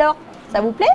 Alors, ça vous plaît?